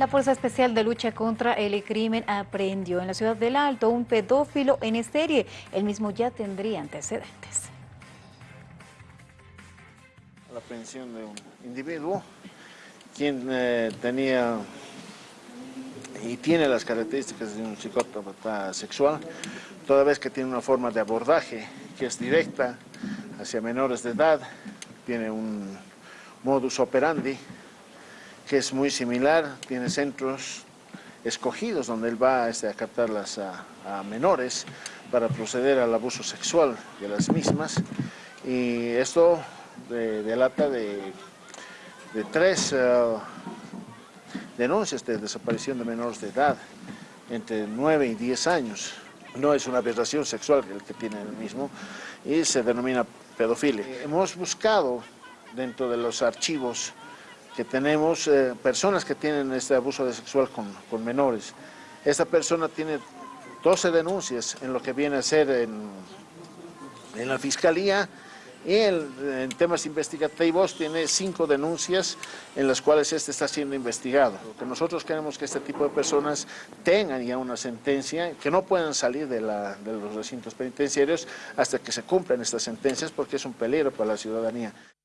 La Fuerza Especial de Lucha contra el Crimen aprendió en la ciudad del Alto un pedófilo en serie. El mismo ya tendría antecedentes. La aprehensión de un individuo quien eh, tenía y tiene las características de un psicópata sexual, toda vez que tiene una forma de abordaje que es directa hacia menores de edad, tiene un modus operandi que es muy similar, tiene centros escogidos donde él va este, a captarlas a, menores para proceder al abuso sexual de las mismas y esto delata de, de tres uh, denuncias de desaparición de menores de edad entre 9 y 10 años. No es una aberración sexual el que tiene el mismo y se denomina pedofilia. Hemos buscado dentro de los archivos que tenemos eh, personas que tienen este abuso sexual con, con, menores. Esta persona tiene 12 denuncias en lo que viene a ser en, en la fiscalía y en temas investigativos tiene cinco denuncias en las cuales este está siendo investigado. Lo que nosotros queremos que este tipo de personas tengan ya una sentencia, que no puedan salir de, la, de los recintos penitenciarios hasta que se cumplan estas sentencias porque es un peligro para la ciudadanía.